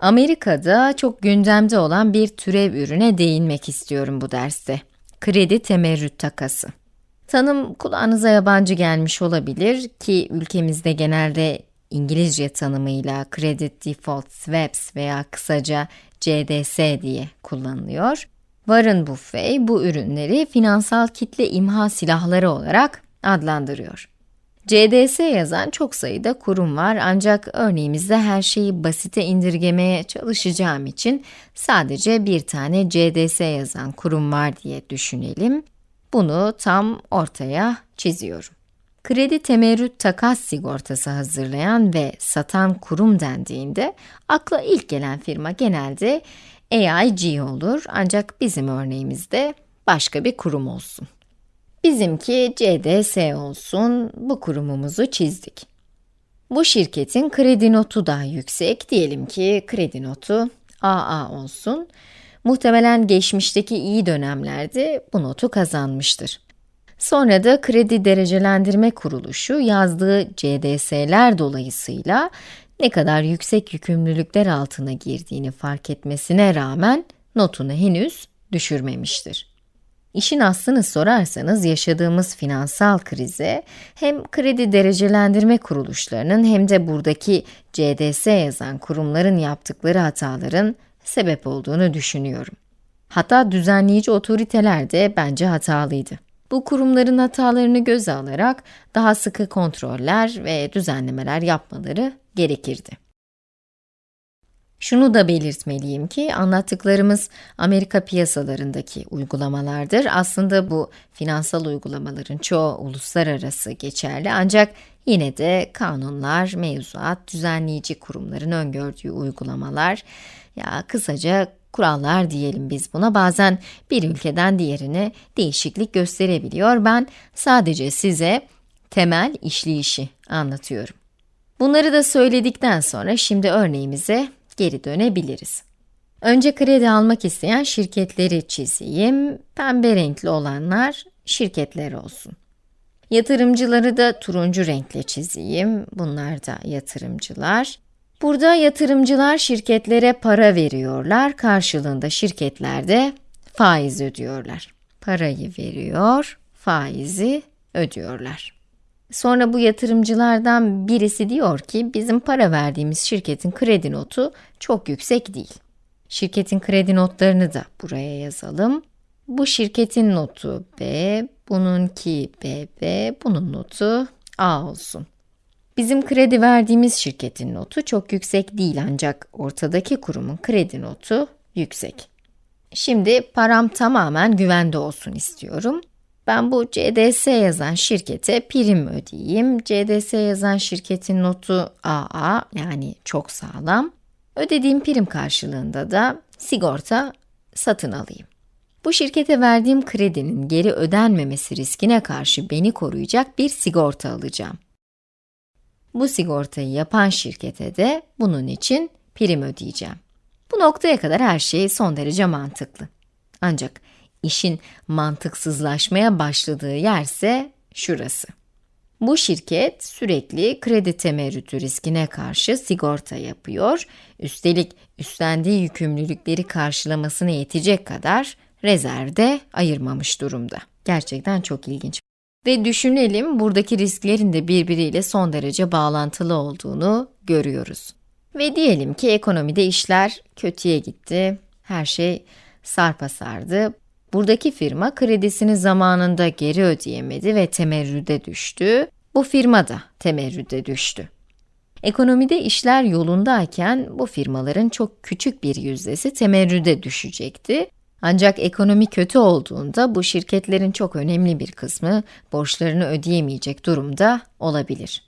Amerika'da çok gündemde olan bir türev ürüne değinmek istiyorum bu derste. Kredi temerrüt takası. Tanım kulağınıza yabancı gelmiş olabilir ki ülkemizde genelde İngilizce tanımıyla Credit Default Swaps veya kısaca CDS diye kullanılıyor. Warren Buffett bu ürünleri finansal kitle imha silahları olarak adlandırıyor. CDS yazan çok sayıda kurum var ancak örneğimizde her şeyi basite indirgemeye çalışacağım için sadece bir tane CDS yazan kurum var diye düşünelim. Bunu tam ortaya çiziyorum. Kredi temerrüt takas sigortası hazırlayan ve satan kurum dendiğinde akla ilk gelen firma genelde AIG olur ancak bizim örneğimizde başka bir kurum olsun. Bizimki CDS olsun, bu kurumumuzu çizdik. Bu şirketin kredi notu daha yüksek, diyelim ki kredi notu AA olsun. Muhtemelen geçmişteki iyi dönemlerde bu notu kazanmıştır. Sonra da kredi derecelendirme kuruluşu yazdığı CDS'ler dolayısıyla ne kadar yüksek yükümlülükler altına girdiğini fark etmesine rağmen notunu henüz düşürmemiştir. İşin aslını sorarsanız yaşadığımız finansal krize hem kredi derecelendirme kuruluşlarının hem de buradaki CDS yazan kurumların yaptıkları hataların sebep olduğunu düşünüyorum. Hatta düzenleyici otoriteler de bence hatalıydı. Bu kurumların hatalarını göze alarak daha sıkı kontroller ve düzenlemeler yapmaları gerekirdi. Şunu da belirtmeliyim ki anlattıklarımız Amerika piyasalarındaki uygulamalardır. Aslında bu finansal uygulamaların çoğu uluslararası geçerli ancak yine de kanunlar, mevzuat, düzenleyici kurumların öngördüğü uygulamalar, ya kısaca kurallar diyelim biz buna bazen bir ülkeden diğerine değişiklik gösterebiliyor. Ben sadece size temel işleyişi anlatıyorum. Bunları da söyledikten sonra şimdi örneğimize geri dönebiliriz. Önce kredi almak isteyen şirketleri çizeyim. Pembe renkli olanlar şirketler olsun. Yatırımcıları da turuncu renkle çizeyim. Bunlar da yatırımcılar. Burada yatırımcılar şirketlere para veriyorlar. Karşılığında şirketler de faiz ödüyorlar. Parayı veriyor, faizi ödüyorlar. Sonra bu yatırımcılardan birisi diyor ki, bizim para verdiğimiz şirketin kredi notu çok yüksek değil. Şirketin kredi notlarını da buraya yazalım. Bu şirketin notu B, bununki BB, bunun notu A olsun. Bizim kredi verdiğimiz şirketin notu çok yüksek değil ancak ortadaki kurumun kredi notu yüksek. Şimdi param tamamen güvende olsun istiyorum. Ben bu CDS yazan şirkete prim ödeyeyim. CDS yazan şirketin notu AA yani çok sağlam. Ödediğim prim karşılığında da sigorta satın alayım. Bu şirkete verdiğim kredinin geri ödenmemesi riskine karşı beni koruyacak bir sigorta alacağım. Bu sigortayı yapan şirkete de bunun için prim ödeyeceğim. Bu noktaya kadar her şey son derece mantıklı. Ancak işin mantıksızlaşmaya başladığı yerse şurası. Bu şirket sürekli kredi temerrütü riskine karşı sigorta yapıyor, üstelik üstlendiği yükümlülükleri karşılamasına yetecek kadar rezervde ayırmamış durumda. Gerçekten çok ilginç. Ve düşünelim buradaki risklerin de birbiriyle son derece bağlantılı olduğunu görüyoruz. Ve diyelim ki ekonomide işler kötüye gitti, her şey sarpa sardı. Buradaki firma kredisini zamanında geri ödeyemedi ve temerrüde düştü. Bu firma da temerrüde düştü. Ekonomide işler yolundayken bu firmaların çok küçük bir yüzdesi temerrüde düşecekti. Ancak ekonomi kötü olduğunda bu şirketlerin çok önemli bir kısmı borçlarını ödeyemeyecek durumda olabilir.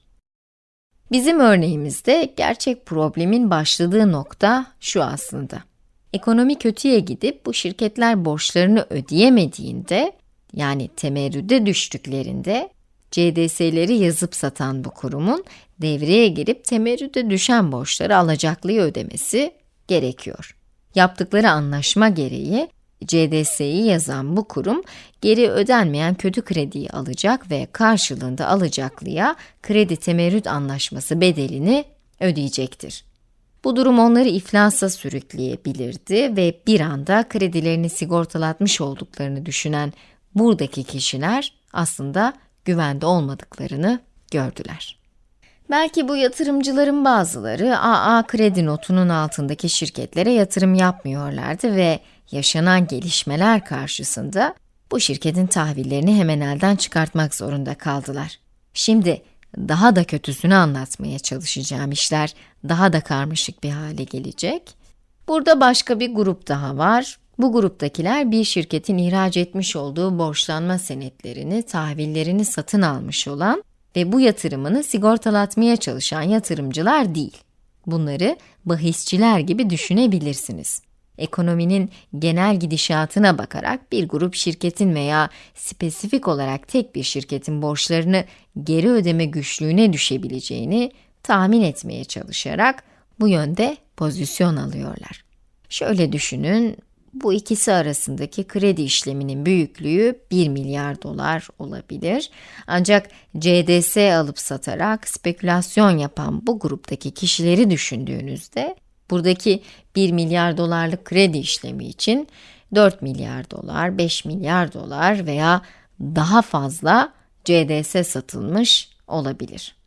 Bizim örneğimizde gerçek problemin başladığı nokta şu aslında. Ekonomi kötüye gidip bu şirketler borçlarını ödeyemediğinde, yani temerrüde düştüklerinde, CDS'leri yazıp satan bu kurumun devreye girip temerrüde düşen borçları alacaklıya ödemesi gerekiyor. Yaptıkları anlaşma gereği CDS'yi yazan bu kurum, geri ödenmeyen kötü krediyi alacak ve karşılığında alacaklıya kredi temerrüt anlaşması bedelini ödeyecektir. Bu durum onları iflasa sürükleyebilirdi ve bir anda kredilerini sigortalatmış olduklarını düşünen buradaki kişiler aslında güvende olmadıklarını gördüler. Belki bu yatırımcıların bazıları AA kredi notunun altındaki şirketlere yatırım yapmıyorlardı ve yaşanan gelişmeler karşısında bu şirketin tahvillerini hemen elden çıkartmak zorunda kaldılar. Şimdi daha da kötüsünü anlatmaya çalışacağım işler daha da karmaşık bir hale gelecek. Burada başka bir grup daha var. Bu gruptakiler bir şirketin ihraç etmiş olduğu borçlanma senetlerini, tahvillerini satın almış olan ve bu yatırımını sigortalatmaya çalışan yatırımcılar değil. Bunları bahisçiler gibi düşünebilirsiniz. Ekonominin genel gidişatına bakarak bir grup şirketin veya spesifik olarak tek bir şirketin borçlarını geri ödeme güçlüğüne düşebileceğini tahmin etmeye çalışarak bu yönde pozisyon alıyorlar. Şöyle düşünün, bu ikisi arasındaki kredi işleminin büyüklüğü 1 milyar dolar olabilir. Ancak CDS alıp satarak spekülasyon yapan bu gruptaki kişileri düşündüğünüzde, buradaki 1 milyar dolarlık kredi işlemi için 4 milyar dolar, 5 milyar dolar veya daha fazla CDS satılmış olabilir.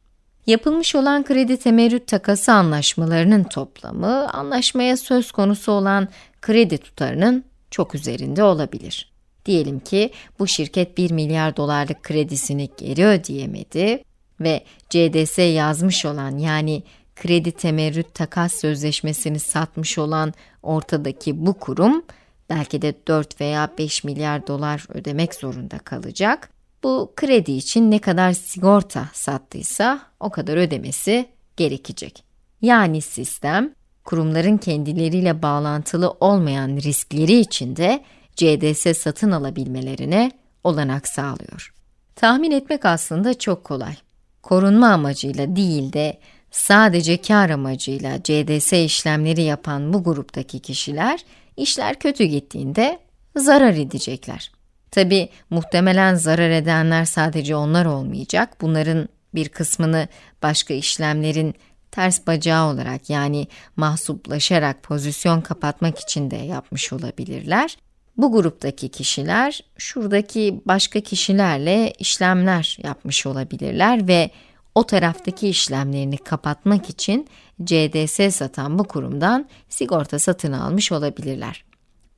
Yapılmış olan kredi temerrüt takası anlaşmalarının toplamı, anlaşmaya söz konusu olan kredi tutarının çok üzerinde olabilir. Diyelim ki bu şirket 1 milyar dolarlık kredisini geri ödeyemedi ve CDS yazmış olan yani kredi temerrüt takas sözleşmesini satmış olan ortadaki bu kurum belki de 4 veya 5 milyar dolar ödemek zorunda kalacak. Bu kredi için ne kadar sigorta sattıysa o kadar ödemesi gerekecek. Yani sistem kurumların kendileriyle bağlantılı olmayan riskleri için de CDS satın alabilmelerine olanak sağlıyor. Tahmin etmek aslında çok kolay. Korunma amacıyla değil de sadece kar amacıyla CDS işlemleri yapan bu gruptaki kişiler, işler kötü gittiğinde zarar edecekler. Tabi muhtemelen zarar edenler sadece onlar olmayacak. Bunların bir kısmını başka işlemlerin ters bacağı olarak yani mahsuplaşarak pozisyon kapatmak için de yapmış olabilirler. Bu gruptaki kişiler şuradaki başka kişilerle işlemler yapmış olabilirler ve o taraftaki işlemlerini kapatmak için CDS satan bu kurumdan sigorta satın almış olabilirler.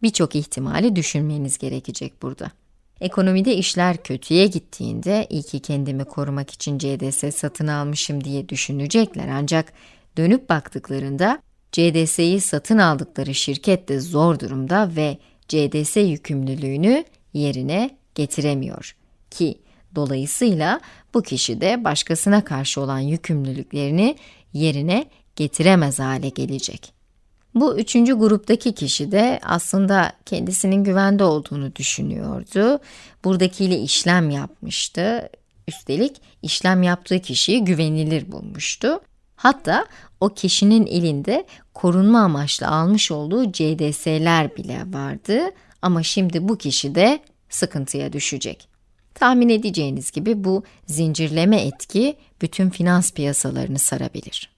Birçok ihtimali düşünmeniz gerekecek burada. Ekonomide işler kötüye gittiğinde iyi ki kendimi korumak için CDS satın almışım diye düşünecekler ancak dönüp baktıklarında CDS'yi satın aldıkları şirket de zor durumda ve CDS yükümlülüğünü yerine getiremiyor ki dolayısıyla bu kişi de başkasına karşı olan yükümlülüklerini yerine getiremez hale gelecek. Bu üçüncü gruptaki kişi de aslında kendisinin güvende olduğunu düşünüyordu. Buradakiyle işlem yapmıştı. Üstelik işlem yaptığı kişiyi güvenilir bulmuştu. Hatta o kişinin elinde korunma amaçlı almış olduğu CDS'ler bile vardı. Ama şimdi bu kişi de sıkıntıya düşecek. Tahmin edeceğiniz gibi bu zincirleme etki bütün finans piyasalarını sarabilir.